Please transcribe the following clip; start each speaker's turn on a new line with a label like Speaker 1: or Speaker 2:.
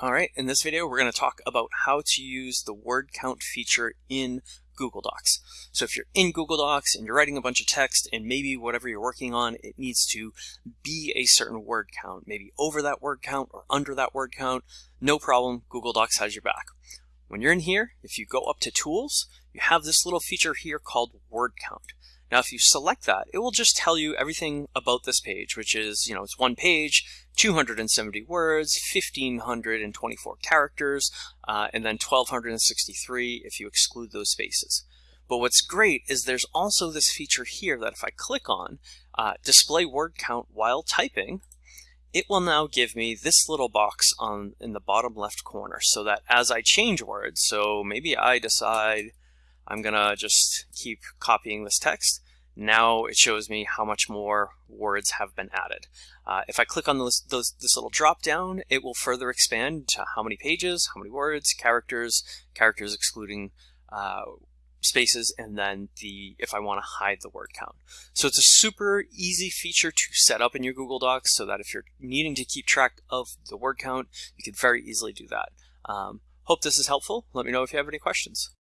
Speaker 1: All right, in this video, we're going to talk about how to use the word count feature in Google Docs. So if you're in Google Docs and you're writing a bunch of text and maybe whatever you're working on, it needs to be a certain word count, maybe over that word count or under that word count, no problem, Google Docs has your back. When you're in here, if you go up to Tools, you have this little feature here called Word Count. Now, if you select that, it will just tell you everything about this page, which is, you know, it's one page, 270 words, 1,524 characters, uh, and then 1,263 if you exclude those spaces. But what's great is there's also this feature here that if I click on, uh, display word count while typing, it will now give me this little box on in the bottom left corner so that as I change words, so maybe I decide I'm gonna just keep copying this text. Now it shows me how much more words have been added. Uh, if I click on this, those, this little drop down, it will further expand to how many pages, how many words, characters, characters excluding uh, spaces, and then the if I want to hide the word count. So it's a super easy feature to set up in your Google Docs so that if you're needing to keep track of the word count, you can very easily do that. Um, hope this is helpful. Let me know if you have any questions.